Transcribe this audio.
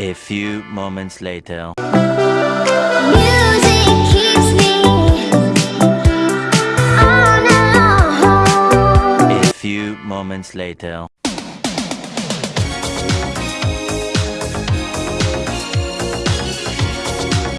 A few moments later. A few moments later.